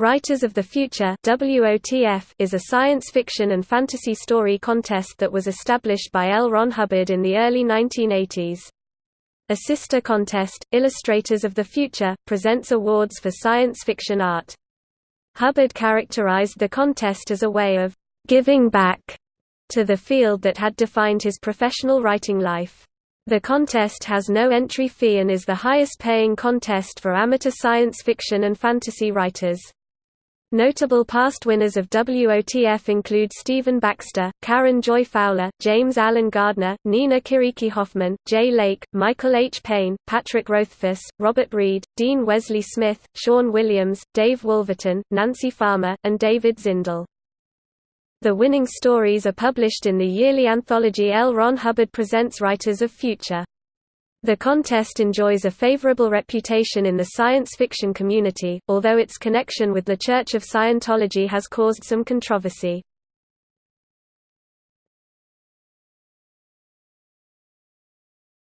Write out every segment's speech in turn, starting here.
Writers of the Future WOTF is a science fiction and fantasy story contest that was established by L. Ron Hubbard in the early 1980s. A sister contest, Illustrators of the Future, presents awards for science fiction art. Hubbard characterized the contest as a way of «giving back» to the field that had defined his professional writing life. The contest has no entry fee and is the highest paying contest for amateur science fiction and fantasy writers. Notable past winners of WOTF include Stephen Baxter, Karen Joy Fowler, James Alan Gardner, Nina Kiriki Hoffman, Jay Lake, Michael H. Payne, Patrick Rothfuss, Robert Reed, Dean Wesley Smith, Sean Williams, Dave Wolverton, Nancy Farmer, and David Zindell. The winning stories are published in the yearly anthology L. Ron Hubbard Presents Writers of Future. The contest enjoys a favorable reputation in the science fiction community, although its connection with the Church of Scientology has caused some controversy.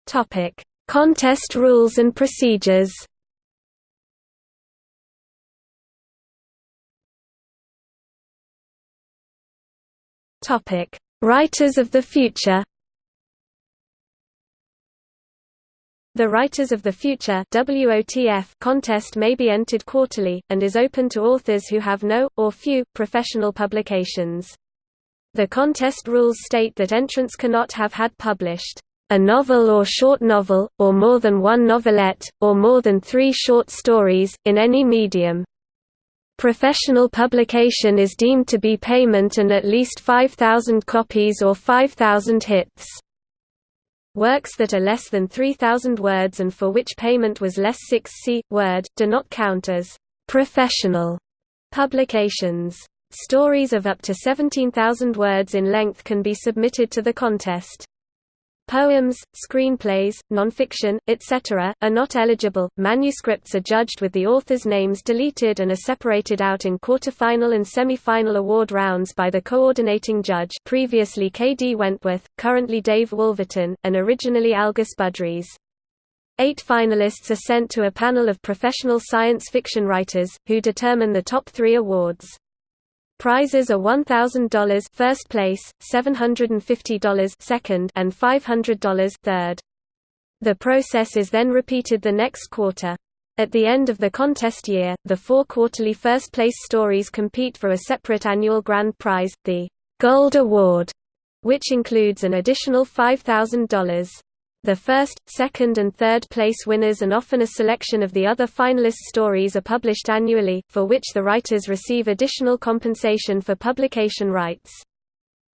Topic: Contest rules and procedures. Topic: Writers of the Future. The Writers of the Future WOTF contest may be entered quarterly, and is open to authors who have no, or few, professional publications. The contest rules state that entrants cannot have had published a novel or short novel, or more than one novelette, or more than three short stories, in any medium. Professional publication is deemed to be payment and at least 5,000 copies or 5,000 hits. Works that are less than 3,000 words and for which payment was less 6 c. word, do not count as professional publications. Stories of up to 17,000 words in length can be submitted to the contest. Poems, screenplays, nonfiction, etc., are not eligible. Manuscripts are judged with the authors' names deleted and are separated out in quarterfinal and semi-final award rounds by the coordinating judge previously K. D. Wentworth, currently Dave Wolverton, and originally Algis Budrys. Eight finalists are sent to a panel of professional science fiction writers, who determine the top three awards. Prizes are $1,000 first place, $750 second, and $500 third. The process is then repeated the next quarter. At the end of the contest year, the four quarterly first-place stories compete for a separate annual grand prize, the Gold Award, which includes an additional $5,000. The first, second and third place winners and often a selection of the other finalist stories are published annually, for which the writers receive additional compensation for publication rights.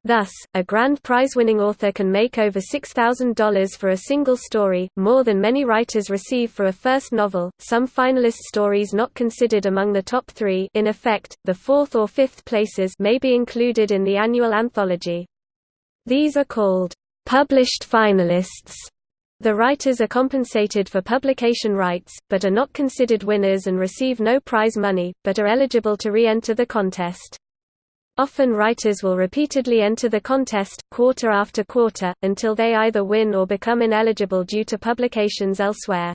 Thus, a grand prize-winning author can make over $6,000 for a single story, more than many writers receive for a first novel. Some finalist stories not considered among the top three in effect, the fourth or fifth places may be included in the annual anthology. These are called published finalists. The writers are compensated for publication rights, but are not considered winners and receive no prize money, but are eligible to re-enter the contest. Often writers will repeatedly enter the contest, quarter after quarter, until they either win or become ineligible due to publications elsewhere.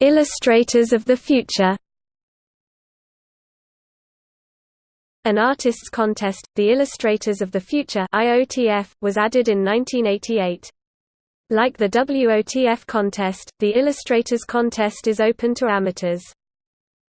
Illustrators of the future An artists' contest, the Illustrators of the Future IOTF, was added in 1988. Like the WOTF contest, the Illustrators contest is open to amateurs.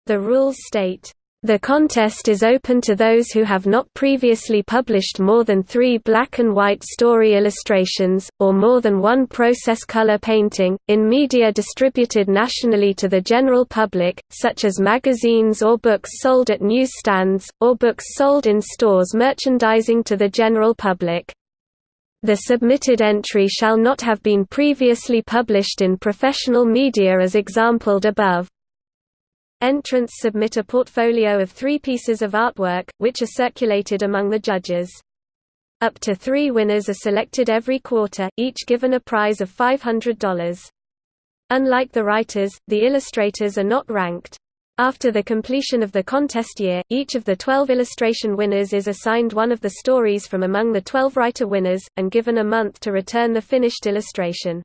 The rules state, the contest is open to those who have not previously published more than three black and white story illustrations, or more than one process color painting, in media distributed nationally to the general public, such as magazines or books sold at newsstands, or books sold in stores merchandising to the general public. The submitted entry shall not have been previously published in professional media as exampled above. Entrants submit a portfolio of three pieces of artwork, which are circulated among the judges. Up to three winners are selected every quarter, each given a prize of $500. Unlike the writers, the illustrators are not ranked. After the completion of the contest year, each of the 12 illustration winners is assigned one of the stories from among the 12 writer winners, and given a month to return the finished illustration.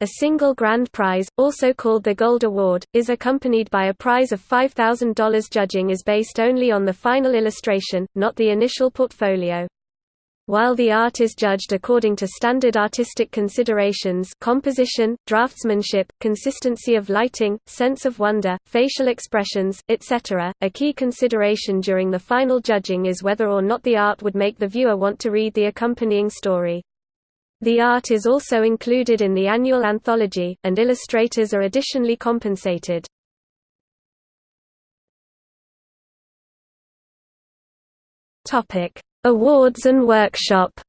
A single grand prize, also called the Gold Award, is accompanied by a prize of $5,000 Judging is based only on the final illustration, not the initial portfolio. While the art is judged according to standard artistic considerations composition, draftsmanship, consistency of lighting, sense of wonder, facial expressions, etc., a key consideration during the final judging is whether or not the art would make the viewer want to read the accompanying story. The art is also included in the annual anthology, and illustrators are additionally compensated. Awards and workshop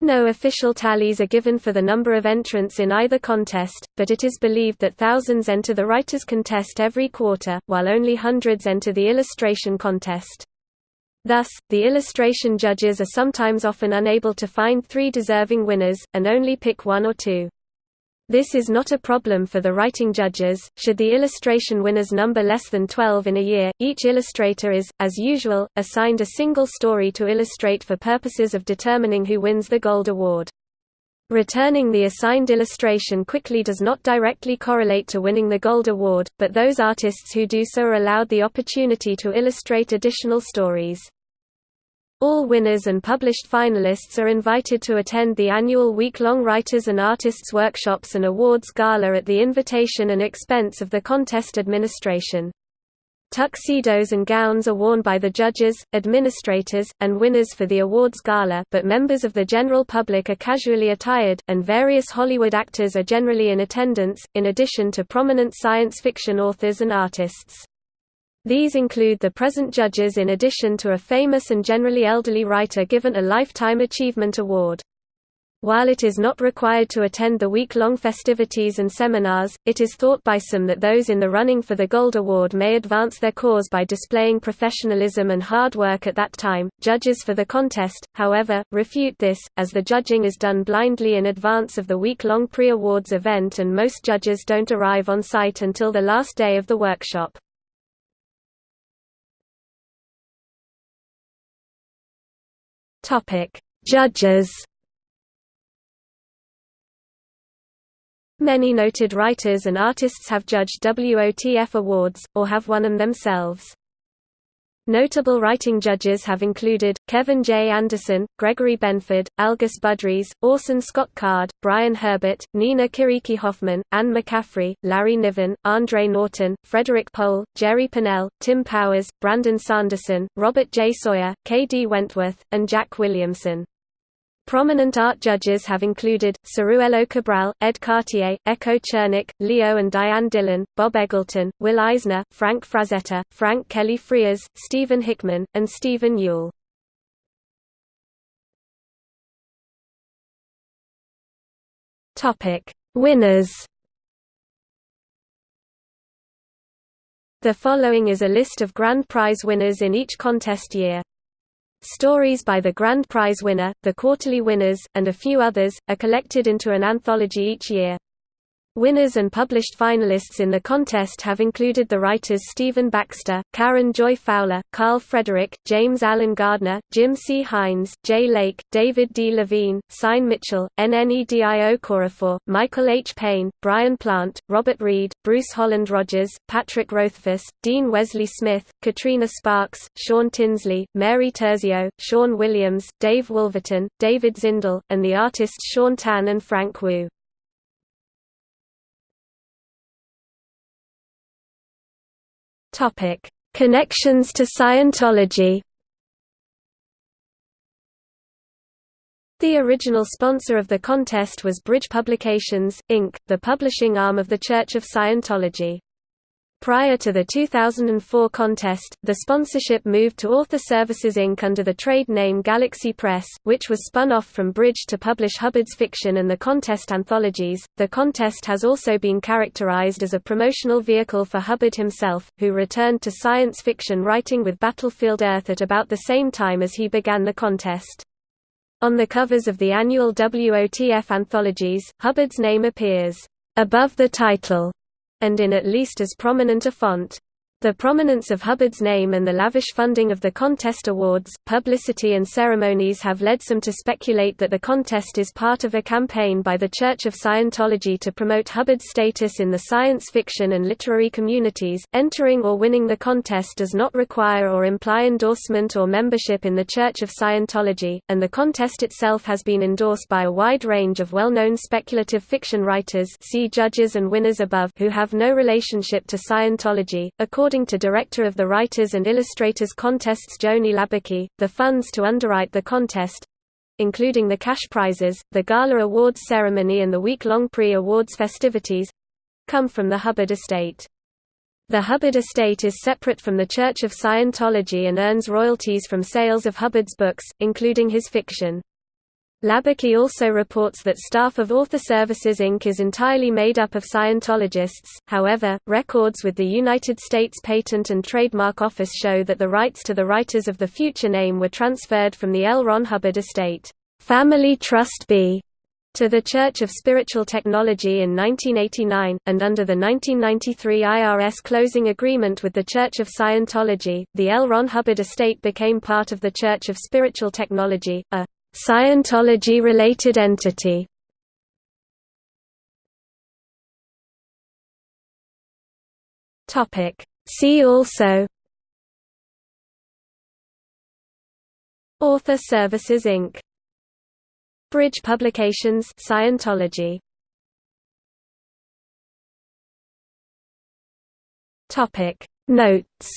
No official tallies are given for the number of entrants in either contest, but it is believed that thousands enter the writers' contest every quarter, while only hundreds enter the illustration contest. Thus, the illustration judges are sometimes often unable to find three deserving winners, and only pick one or two. This is not a problem for the writing judges. Should the illustration winners number less than 12 in a year, each illustrator is, as usual, assigned a single story to illustrate for purposes of determining who wins the Gold Award. Returning the assigned illustration quickly does not directly correlate to winning the Gold Award, but those artists who do so are allowed the opportunity to illustrate additional stories. All winners and published finalists are invited to attend the annual week-long Writers and Artists Workshops and Awards Gala at the invitation and expense of the contest administration. Tuxedos and gowns are worn by the judges, administrators, and winners for the awards gala but members of the general public are casually attired, and various Hollywood actors are generally in attendance, in addition to prominent science fiction authors and artists. These include the present judges in addition to a famous and generally elderly writer given a Lifetime Achievement Award. While it is not required to attend the week-long festivities and seminars, it is thought by some that those in the running for the Gold Award may advance their cause by displaying professionalism and hard work at that time. Judges for the contest, however, refute this, as the judging is done blindly in advance of the week-long pre-awards event and most judges don't arrive on site until the last day of the workshop. Topic: Judges. Many noted writers and artists have judged WOTF awards, or have won them themselves. Notable writing judges have included, Kevin J. Anderson, Gregory Benford, Algis Budrys, Orson Scott Card, Brian Herbert, Nina Kiriki Hoffman, Anne McCaffrey, Larry Niven, Andre Norton, Frederik Pohl, Jerry Pournelle, Tim Powers, Brandon Sanderson, Robert J. Sawyer, K. D. Wentworth, and Jack Williamson. Prominent art judges have included, Ciruelo Cabral, Edd Cartier, Echo Chernik, Leo and Diane Dillon, Bob Eggleton, Will Eisner, Frank Frazetta, Frank Kelly Freas, Stephen Hickman, and Stephen Youll. Winners The following is a list of grand prize winners in each contest year. Stories by the Grand Prize winner, the quarterly winners, and a few others, are collected into an anthology each year. Winners and published finalists in the contest have included the writers Stephen Baxter, Karen Joy Fowler, Carl Frederick, James Alan Gardner, Jim C. Hines, Jay Lake, David D. Levine, Syne Mitchell, Nnedi Okorafor, Michael H. Payne, Brian Plante, Robert Reed, Bruce Holland Rogers, Patrick Rothfuss, Dean Wesley Smith, Katrina Sparks, Sean Tinsley, Mary Turzillo, Sean Williams, Dave Wolverton, David Zindell, and the artists Shaun Tan and Frank Wu. Topic: Connections to Scientology. The original sponsor of the contest was Bridge Publications, Inc., the publishing arm of the Church of Scientology. Prior to the 2004 contest, the sponsorship moved to Author Services Inc. under the trade name Galaxy Press, which was spun off from Bridge to publish Hubbard's fiction and the contest anthologies. The contest has also been characterized as a promotional vehicle for Hubbard himself, who returned to science fiction writing with Battlefield Earth at about the same time as he began the contest. On the covers of the annual WOTF anthologies, Hubbard's name appears above the title and in at least as prominent a font. The prominence of Hubbard's name and the lavish funding of the contest awards, publicity and ceremonies have led some to speculate that the contest is part of a campaign by the Church of Scientology to promote Hubbard's status in the science fiction and literary communities. Entering or winning the contest does not require or imply endorsement or membership in the Church of Scientology, and the contest itself has been endorsed by a wide range of well-known speculative fiction writers see judges and winners above who have no relationship to Scientology. According According to director of the Writers and Illustrators Contests Joni Labaki, the funds to underwrite the contest including the cash prizes, the Gala Awards ceremony and the week-long pre-awards festivities come from the Hubbard estate. The Hubbard estate is separate from the Church of Scientology and earns royalties from sales of Hubbard's books, including his fiction. Labaki also reports that staff of Author Services Inc. is entirely made up of Scientologists, however, records with the United States Patent and Trademark Office show that the rights to the Writers of the Future name were transferred from the L. Ron Hubbard estate Family Trust B to the Church of Spiritual Technology in 1989, and under the 1993 IRS closing agreement with the Church of Scientology, the L. Ron Hubbard estate became part of the Church of Spiritual Technology, a Scientology-related entity. Topic. See also. Author Services Inc. Bridge Publications Scientology. Topic. Notes